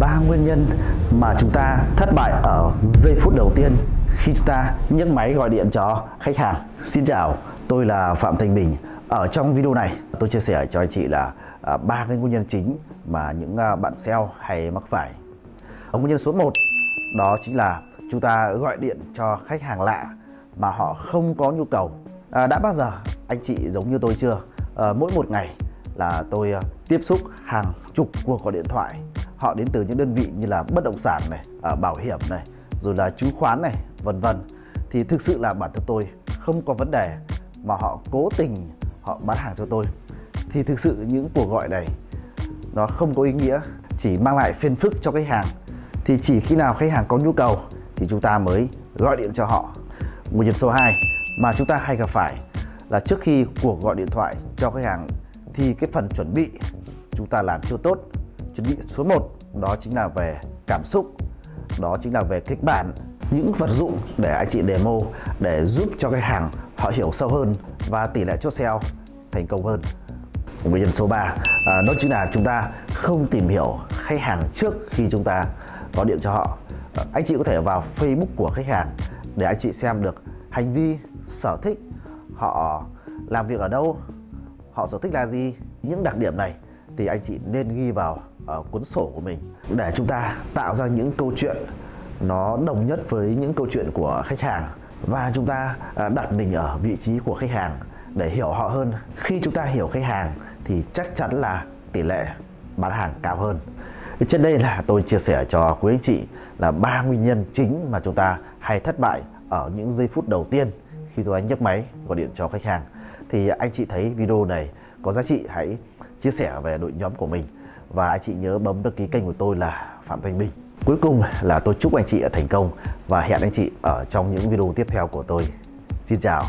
ba nguyên nhân mà chúng ta thất bại ở giây phút đầu tiên khi chúng ta nhấc máy gọi điện cho khách hàng. Xin chào, tôi là Phạm Thành Bình. Ở trong video này, tôi chia sẻ cho anh chị là à, ba cái nguyên nhân chính mà những à, bạn SEO hay mắc phải. Nguyên nhân số 1 đó chính là chúng ta gọi điện cho khách hàng lạ mà họ không có nhu cầu. À, đã bao giờ anh chị giống như tôi chưa? À, mỗi một ngày là tôi à, tiếp xúc hàng chục cuộc gọi điện thoại họ đến từ những đơn vị như là bất động sản này à, bảo hiểm này rồi là chứng khoán này vân vân. Thì thực sự là bản thân tôi không có vấn đề mà họ cố tình họ bán hàng cho tôi. Thì thực sự những cuộc gọi này nó không có ý nghĩa chỉ mang lại phiền phức cho khách hàng. Thì chỉ khi nào khách hàng có nhu cầu thì chúng ta mới gọi điện cho họ. Nguyên nhân số 2 mà chúng ta hay gặp phải là trước khi cuộc gọi điện thoại cho khách hàng thì cái phần chuẩn bị chúng ta làm chưa tốt chuẩn bị số 1 đó chính là về cảm xúc đó chính là về kịch bản những vật dụng để anh chị demo để giúp cho khách hàng họ hiểu sâu hơn và tỷ lệ chốt sale thành công hơn. Nguyên nhân số 3 à, đó chính là chúng ta không tìm hiểu khách hàng trước khi chúng ta gọi điện cho họ. À, anh chị có thể vào Facebook của khách hàng để anh chị xem được hành vi sở thích họ làm việc ở đâu họ sở thích là gì những đặc điểm này thì anh chị nên ghi vào ở cuốn sổ của mình để chúng ta tạo ra những câu chuyện nó đồng nhất với những câu chuyện của khách hàng và chúng ta ờ, đặt mình ở vị trí của khách hàng để hiểu họ hơn. Khi chúng ta hiểu khách hàng thì chắc chắn là tỷ lệ bán hàng cao hơn. Trên đây là tôi chia sẻ cho quý anh chị là ba nguyên nhân chính mà chúng ta hay thất bại ở những giây phút đầu tiên khi tôi nhấc máy gọi điện cho khách hàng. Thì anh chị thấy video này có giá trị, hãy chia sẻ về đội nhóm của mình. Và anh chị nhớ bấm đăng ký kênh của tôi là Phạm Thanh Bình. Cuối cùng là tôi chúc anh chị thành công và hẹn anh chị ở trong những video tiếp theo của tôi. Xin chào.